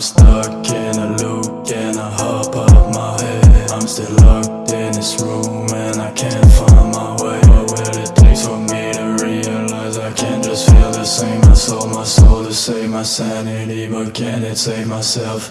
I'm stuck in a loop, in a hop of my head. I'm still locked in this room and I can't find my way. What will it take for me to realize I can't just feel the same? I sold my soul to save my sanity But can it save myself?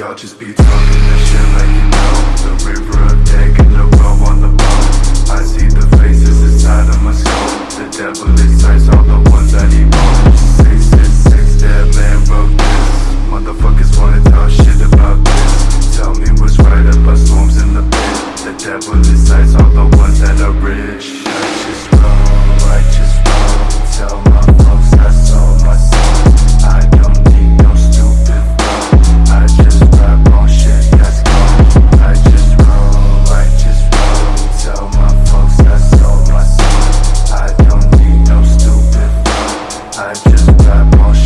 Y'all just be talking this shit like you know. The river of deck and the row on the bone I see the faces inside of my skull The devil insides all the ones that he wants. Six, six, six, that man wrote this. Motherfuckers wanna talk shit about this. Tell me what's right about storms in the pit. The devil insides all the ones that are rich. Righteous wrong, righteous wrong. Tell me that motion.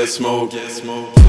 Get smoke. Get smoke.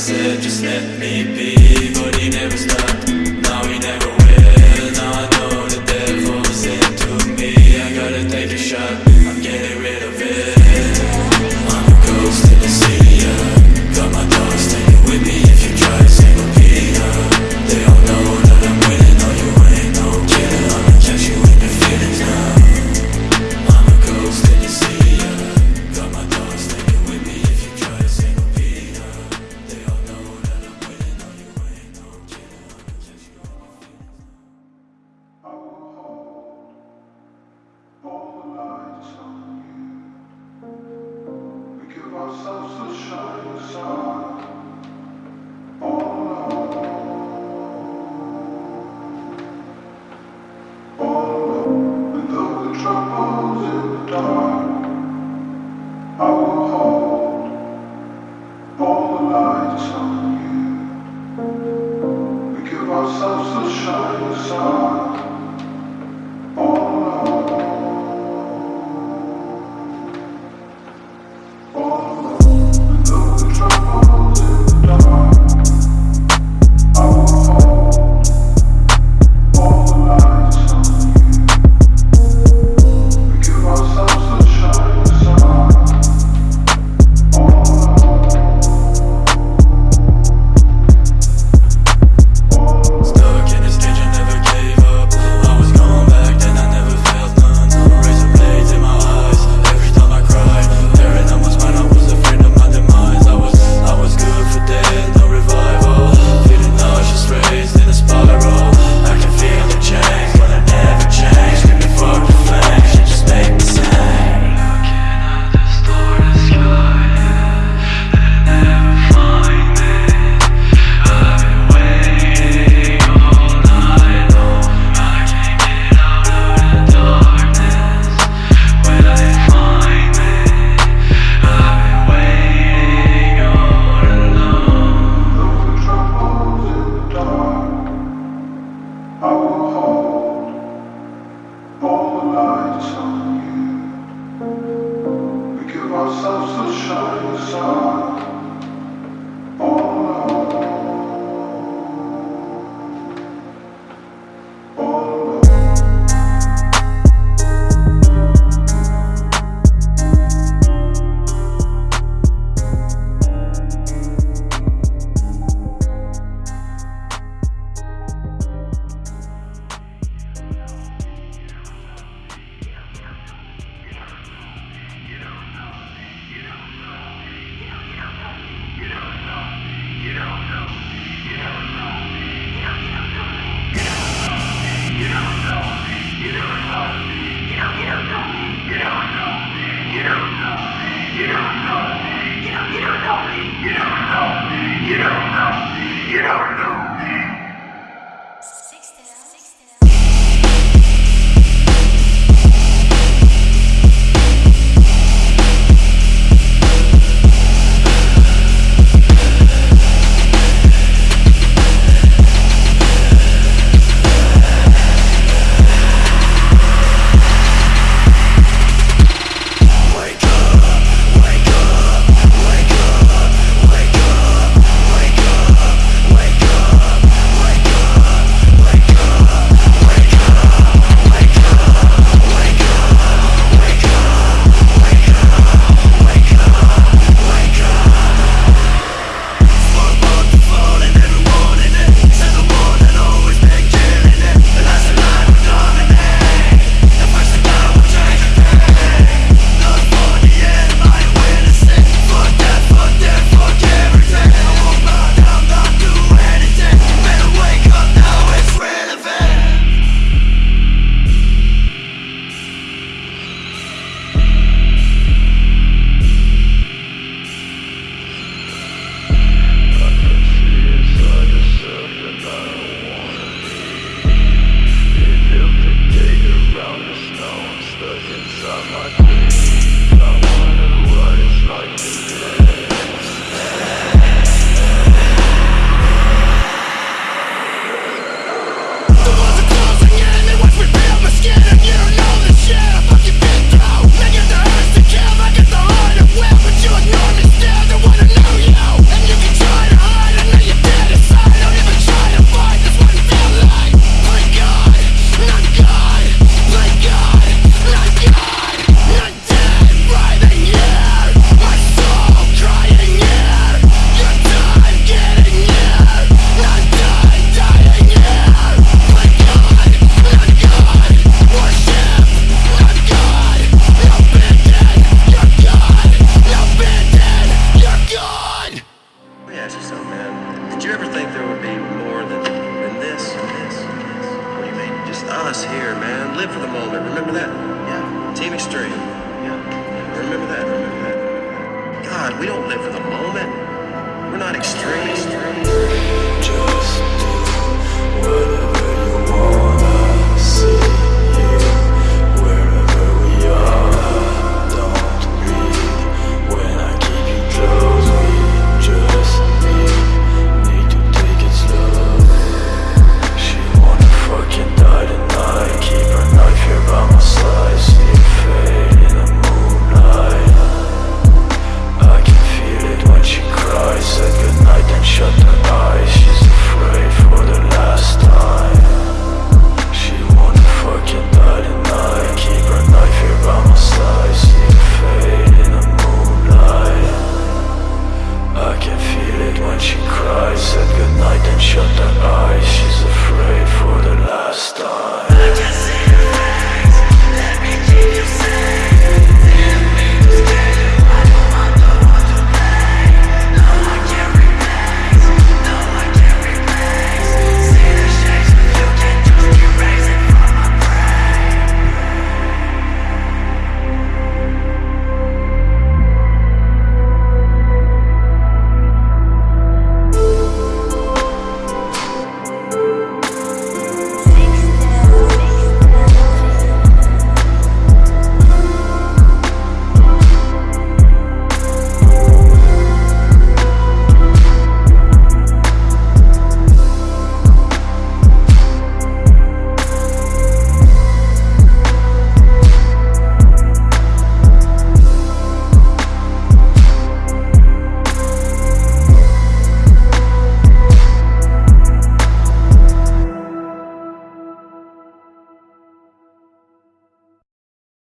said just let me be But he never stopped. In